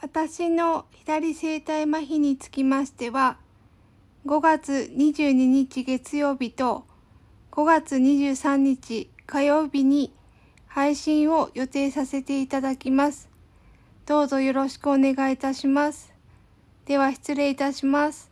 私の左生体麻痺につきましては、5月22日月曜日と5月23日火曜日に配信を予定させていただきます。どうぞよろしくお願いいたします。では失礼いたします。